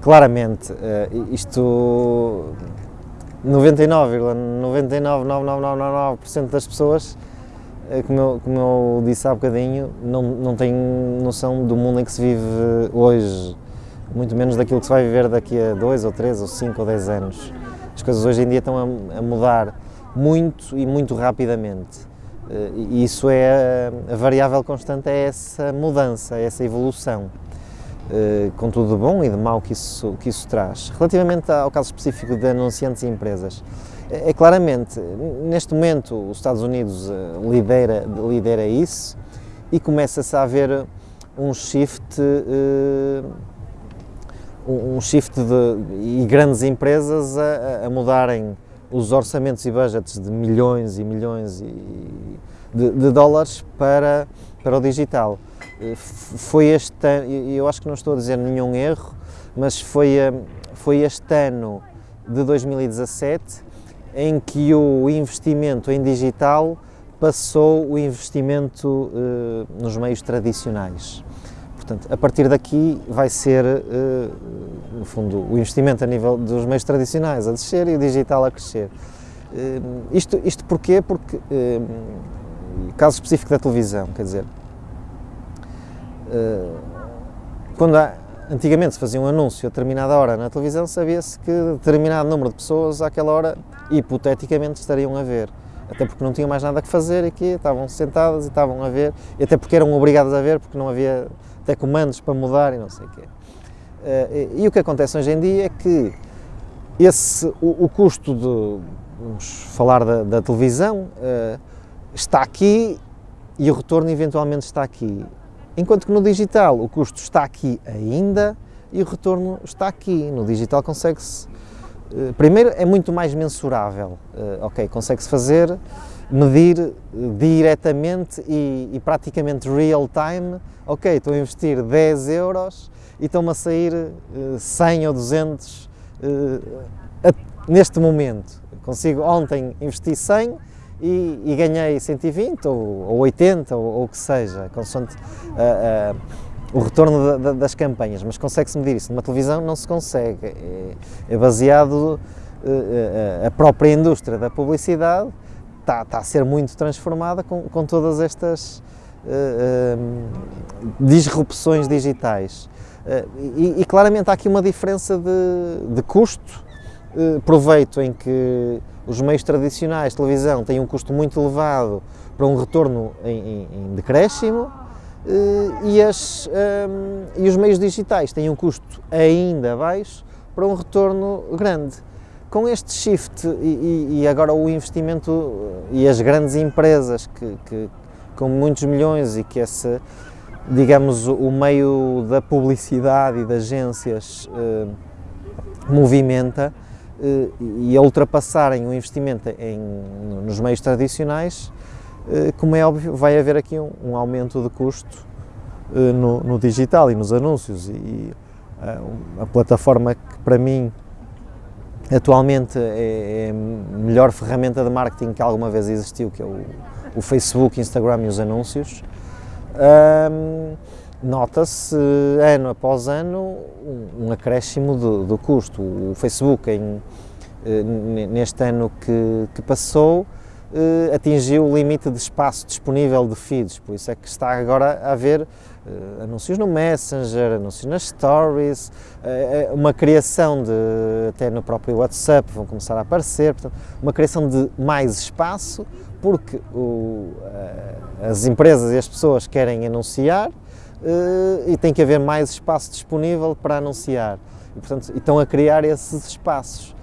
claramente, isto 99,99999% das pessoas, como eu, como eu disse há bocadinho, não, não têm noção do mundo em que se vive hoje, muito menos daquilo que se vai viver daqui a 2 ou 3 ou 5 ou 10 anos. As coisas hoje em dia estão a, a mudar muito e muito rapidamente. E isso é a variável constante, é essa mudança, é essa evolução. Eh, com tudo de bom e de mau que isso, que isso traz. Relativamente ao caso específico de anunciantes e empresas, é, é claramente, neste momento, os Estados Unidos eh, lidera, lidera isso e começa-se a haver um shift, uh, um shift de, e grandes empresas a, a, mudarem os orçamentos e budgets de milhões e milhões de, de dólares para, para o digital. Eh, foi este ano, eu acho que não estou a dizer nenhum erro, mas foi, eh, foi este ano de 2017 em que o investimento em digital passou o investimento uh, nos meios tradicionais. Portanto, a partir daqui vai ser, no fundo, o investimento a nível dos meios tradicionais a descer e o digital a crescer. Uh, isto, isto porquê? Porque, caso específico da televisão, quer dizer, eh, quando há, antigamente se fazia um anúncio a determinada hora na televisão, sabia-se que determinado número de pessoas àquela hora, hipoteticamente, estariam a ver. Até porque não tinham mais nada que fazer aqui, estavam sentadas e estavam a ver, e até porque eram obrigadas a ver, porque não havia até comandos para mudar e não sei o quê. Eh, e, o que acontece hoje em dia é que esse, o, o custo de, vamos falar da, da televisão, uh, está aqui e o retorno eventualmente está aqui. Enquanto que no digital o custo está aqui ainda e o retorno está aqui. No digital consegue-se. Eh, primeiro, é muito mais mensurável. Eh, ok, consegue-se fazer, medir eh, diretamente e, e, praticamente real time. Ok, estou a investir 10 euros e estão-me a sair 100 ou 200 neste momento. Consigo ontem investir 100 e, e ganhei 120 ou, ou 80 ou, o que seja, consoante uh, uh, o retorno da, da, das campanhas, mas consegue-se medir isso. Numa televisão não se consegue, é, é baseado, uh, a própria indústria da publicidade está, está, a ser muito transformada com, com todas estas disrupções digitais. E, e, claramente há aqui uma diferença de, de custo, proveito em que os meios tradicionais de televisão têm um custo muito elevado para um retorno em, em, em decréscimo eh, e, as, um, ehm, e os meios digitais têm um custo ainda baixo para um retorno grande. Com este shift e, e agora o investimento e as grandes empresas que, que, com muitos milhões e que esse, digamos, o meio da publicidade e das agências uh, movimenta, eh, e a ultrapassarem o investimento em, nos meios tradicionais, eh, como é óbvio, vai haver aqui um, um aumento de custo eh, no, no, digital e nos anúncios. E a, a plataforma que para mim atualmente é, é, a melhor ferramenta de marketing que alguma vez existiu, que é o, o Facebook, Instagram e os anúncios. Um, nota-se ano após ano um, acréscimo do, do, custo. O Facebook, em, eh, neste ano que, que passou, eh, atingiu o limite de espaço disponível de feeds, por isso é que está agora a haver uh, anúncios no Messenger, anúncios nas Stories, uma criação de, até no próprio WhatsApp, vão começar a aparecer, portanto, uma criação de mais espaço, porque o, as empresas e as pessoas querem anunciar, e tem que haver mais espaço disponível para anunciar. E, portanto, estão a criar esses espaços.